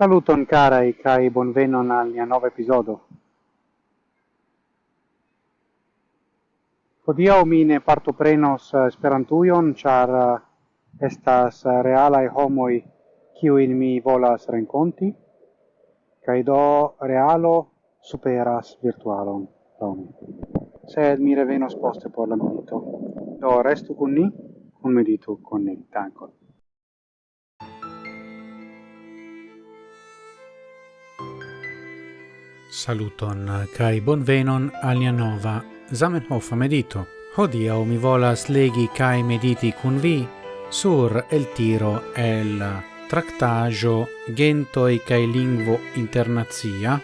Saluton carai kai bonvenon al nia nova episodio. Hodiaŭ mi ne partoprenos eh, Esperantujon, char eh, estas eh, realaj homoj kiujn mi volas renkonti, Kai do realo superas virtualon laŭ mi. Sed mi revenos poste por la medito. Do restu kun ni, kun medito kun ni. Dankon. Saluton eh, kai bonvenon alia nova Zamenhof medito. Hodia mi volas legi kai mediti kun vi sur el tiro el eh, tractajo Gentoi kai lingvo internazia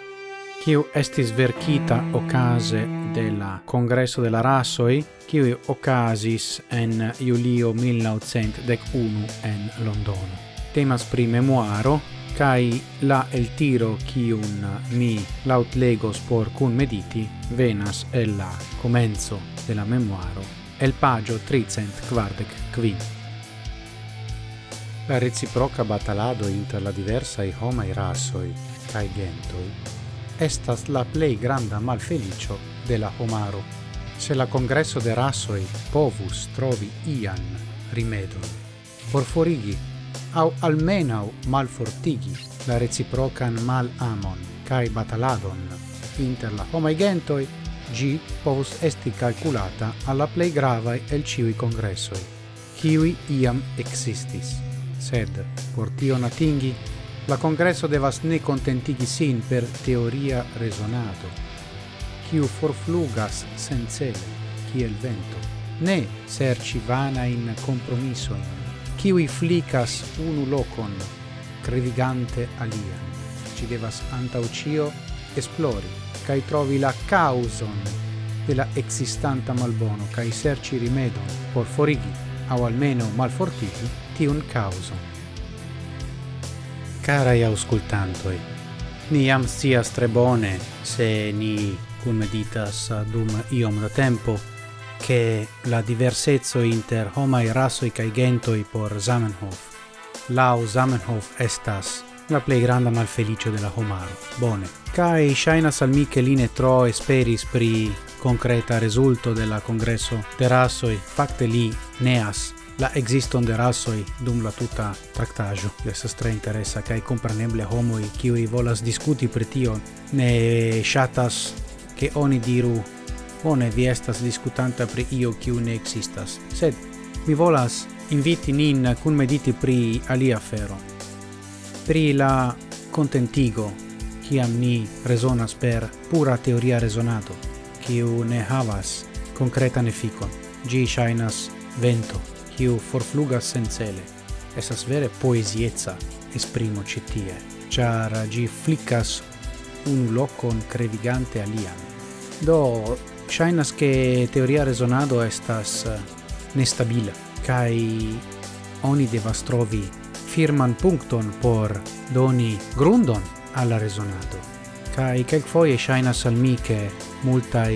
kiu estis verkita okaze de la Congresso de la Rasoi kiu okazis en julio 1901 en Londono. Temas pri memoaro kai la el tiro ki un mi laut legos por cun mediti venas el la comenzo de la memoaro el pagio 345. La reciproca batalado inter la diversa i homa i rasoi kai gentoi estas la plei granda malfelicio de la homaro. Se la congresso de rasoi povus trovi ian rimedon, por forigi au almenau malfortigi la reciprocan mal amon cae bataladon inter la homai gentoi, gi povus esti calculata alla plei gravae el ciui congressoi, kiwi iam existis. Sed, por tion atingi, la congresso devas ne contentigi sin per teoria resonato, kiu forflugas sencele, kiel vento, ne serci vana in compromissoin, kiwi flicas unu locon crevigante alia. Ci devas anta ucio esplori kai trovi la causon de la existanta malbono kai serci rimedo por forigi au almeno malfortigi ti un causo cara i auscultantoi ni am sia strebone se ni cum meditas dum iom da tempo che la diversezzo inter homai rasoi kai gentoi por Zamenhof. Lau Zamenhof estas la plei granda malfelicio de la homaro. Bone. Cae shaina al mi che tro esperis pri concreta resulto de la congresso de rasoi, facte li neas la existon de rasoi dum la tuta tractajo. Estas tre interesa kaj compreneble homoi kiuj volas discuti pri tio ne shatas ke oni diru Bone, vi estas discutanta pri io kiu ne existas, sed mi volas inviti nin cun mediti pri alia afero. Pri la contentigo, ciam ni resonas per pura teoria resonado, kiu ne havas concretan efficon. Gi shainas vento, kiu forflugas sen cele. Vere poesiezza esprimo citie, char gi flicas un locon crevigante alian. Do shinas ke teoria resonado estas eh, nestabila kai oni devas trovi firman punkton por doni grundon al resonado kai Kaj kelkfoje ŝajnas al mi ke multaj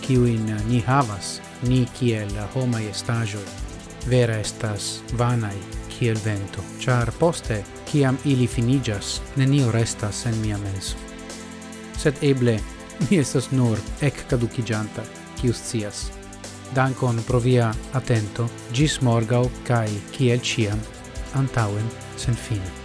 kiu in ni havas, ni kiel homa estajo vera estas vanai kiel vento, char poste, kiam ili finigas, nenio restas en mia menso. Sed eble mi estas nur ec caducigianta, cius cias. Dankon pro via atento, gis morgau, cae, ciel ciam, antauen, sen fine.